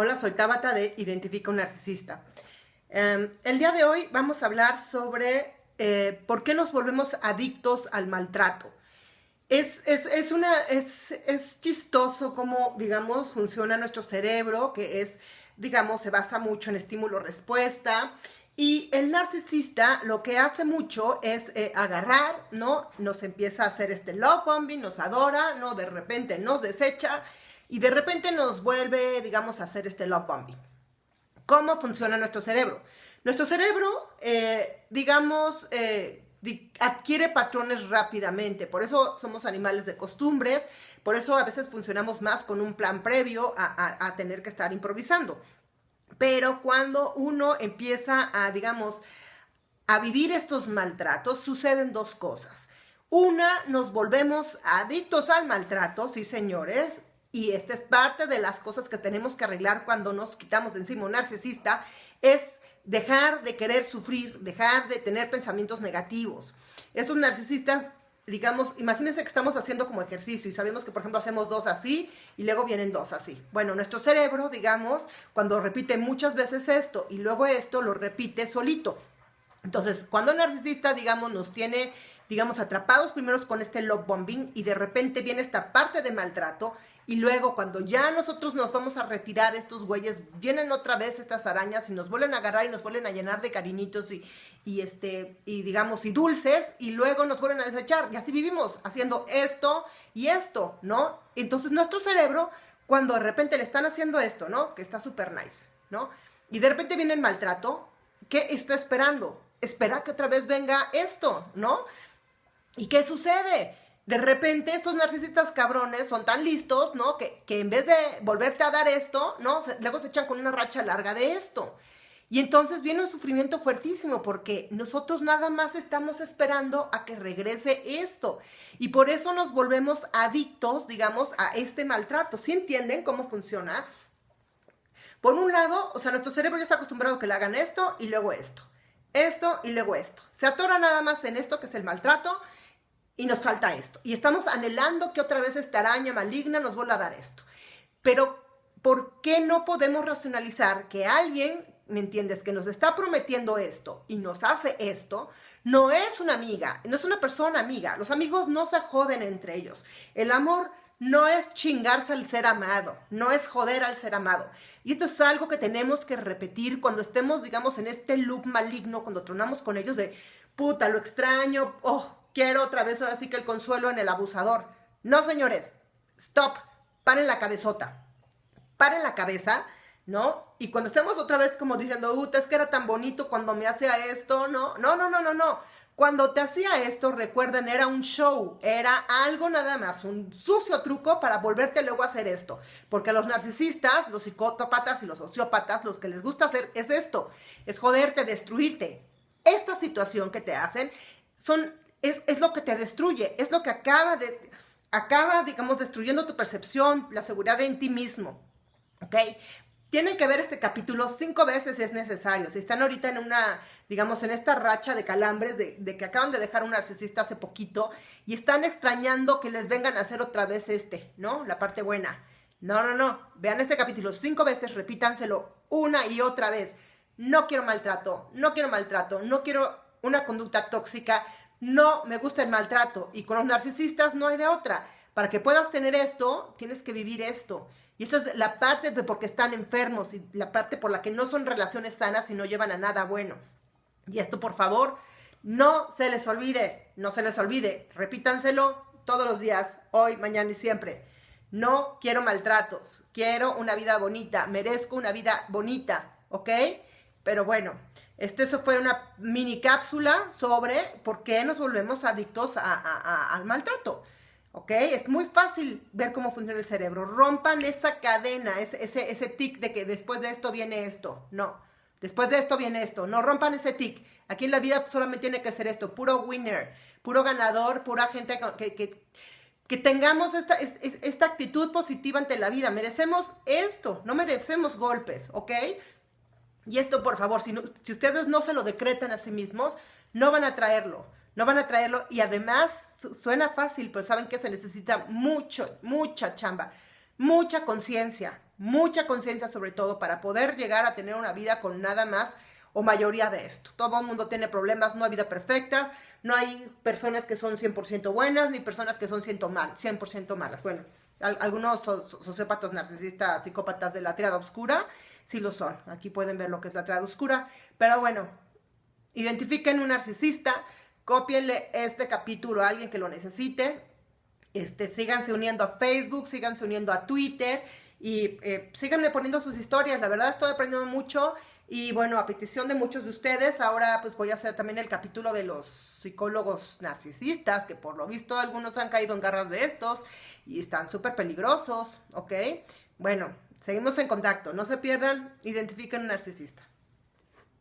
Hola, soy Tabata de Identifica un Narcisista. Em, el día de hoy vamos a hablar sobre eh, por qué nos volvemos adictos al maltrato. Es, una, es, es chistoso cómo, digamos, funciona nuestro cerebro, que es, digamos, se basa mucho en estímulo-respuesta. Y el narcisista lo que hace mucho es eh, agarrar, ¿no? Nos empieza a hacer este love bombing, nos adora, ¿no? De repente nos desecha y de repente nos vuelve, digamos, a hacer este love bombing. ¿Cómo funciona nuestro cerebro? Nuestro cerebro, eh, digamos, eh, adquiere patrones rápidamente, por eso somos animales de costumbres, por eso a veces funcionamos más con un plan previo a, tener que estar improvisando. Pero cuando uno empieza a, digamos, a vivir estos maltratos, suceden dos cosas. Una, nos volvemos adictos al maltrato, sí señores, y esta es parte de las cosas que tenemos que arreglar cuando nos quitamos de encima un narcisista, es dejar de querer sufrir, dejar de tener pensamientos negativos. Estos narcisistas, digamos, imagínense que estamos haciendo como ejercicio y sabemos que, por ejemplo, hacemos dos así y luego vienen dos así. Bueno, nuestro cerebro, digamos, cuando repite muchas veces esto y luego esto, lo repite solito. Entonces, cuando el narcisista, digamos, nos tiene, digamos, atrapados primero con este love bombing y de repente viene esta parte de maltrato, y luego cuando ya nosotros nos vamos a retirar, estos güeyes llenen otra vez estas arañas y nos vuelven a agarrar y nos vuelven a llenar de cariñitos y, y este, y digamos, y dulces, y luego nos vuelven a desechar. Y así vivimos, haciendo esto y esto, ¿no? Entonces nuestro cerebro, cuando de repente le están haciendo esto, ¿no? Que está súper nice, ¿no? Y de repente viene el maltrato, ¿qué está esperando? Espera que otra vez venga esto, ¿no? ¿Y qué sucede? De repente estos narcisistas cabrones son tan listos, ¿no? Que, en vez de volverte a dar esto, ¿no? luego se echan con una racha larga de esto. Y entonces viene un sufrimiento fuertísimo porque nosotros nada más estamos esperando a que regrese esto. Y por eso nos volvemos adictos, digamos, a este maltrato. ¿Sí entienden cómo funciona? Por un lado, o sea, nuestro cerebro ya está acostumbrado a que le hagan esto y luego esto. Esto y luego esto. Se atora nada más en esto que es el maltrato y nos falta esto. Y estamos anhelando que otra vez esta araña maligna nos vuelva a dar esto. Pero, ¿por qué no podemos racionalizar que alguien, ¿me entiendes?, que nos está prometiendo esto y nos hace esto, no es una amiga, no es una persona amiga. Los amigos no se joden entre ellos. El amor no es chingarse al ser amado, no es joder al ser amado. Y esto es algo que tenemos que repetir cuando estemos, digamos, en este loop maligno, cuando tronamos con ellos de, puta, lo extraño, oh, quiero otra vez ahora sí que el consuelo en el abusador. No, señores, stop, paren la cabezota, paren la cabeza, ¿no? Y cuando estemos otra vez como diciendo, uh, es que era tan bonito cuando me hacía esto, ¿no? No, no, no, no, no. Cuando te hacía esto, recuerden, era un show, era algo nada más, un sucio truco para volverte luego a hacer esto. Porque los narcisistas, los psicópatas y los sociópatas, los que les gusta hacer es esto, es joderte, destruirte. Esta situación que te hacen son es, lo que te destruye, es lo que acaba de, acaba, digamos, destruyendo tu percepción, la seguridad en ti mismo, ¿ok? Tienen que ver este capítulo cinco veces si es necesario. Si están ahorita en una, digamos, en esta racha de calambres de, que acaban de dejar un narcisista hace poquito y están extrañando que les vengan a hacer otra vez este, ¿no? La parte buena. No, no, no. Vean este capítulo cinco veces, repítanselo una y otra vez. No quiero maltrato, no quiero maltrato, no quiero una conducta tóxica, no me gusta el maltrato. Y con los narcisistas no hay de otra. Para que puedas tener esto, tienes que vivir esto. Y esa es la parte de porque están enfermos y la parte por la que no son relaciones sanas y no llevan a nada bueno. Y esto, por favor, no se les olvide, no se les olvide. Repítanselo todos los días, hoy, mañana y siempre. No quiero maltratos, quiero una vida bonita, merezco una vida bonita, ¿ok? Pero bueno, este, eso fue una mini cápsula sobre por qué nos volvemos adictos al maltrato. ¿Ok? Es muy fácil ver cómo funciona el cerebro. Rompan esa cadena, ese, ese, ese tic de que después de esto viene esto. No. Después de esto viene esto. No rompan ese tic. Aquí en la vida solamente tiene que ser esto. Puro winner, puro ganador, pura gente que, que, que tengamos esta, esta actitud positiva ante la vida. Merecemos esto. No merecemos golpes. ¿Ok? Y esto, por favor, si, si ustedes no se lo decretan a sí mismos, no van a traerlo. No van a traerlo y además suena fácil, pero saben que se necesita mucho, mucha chamba. mucha conciencia, mucha conciencia sobre todo para poder llegar a tener una vida con nada más o mayoría de esto. Todo el mundo tiene problemas, no hay vida perfectas, no hay personas que son 100% buenas ni personas que son 100%, malas. Bueno, algunos sociópatas, narcisistas, psicópatas de la triada oscura, sí lo son. Aquí pueden ver lo que es la triada oscura. Pero bueno, identifiquen un narcisista, cópienle este capítulo a alguien que lo necesite. Este, síganse uniendo a Facebook, síganse uniendo a Twitter y eh, síganme poniendo sus historias. La verdad estoy aprendiendo mucho y bueno, a petición de muchos de ustedes, ahora pues voy a hacer también el capítulo de los psicólogos narcisistas, que por lo visto algunos han caído en garras de estos y están súper peligrosos, ¿ok? Bueno, seguimos en contacto, no se pierdan, identifiquen un narcisista.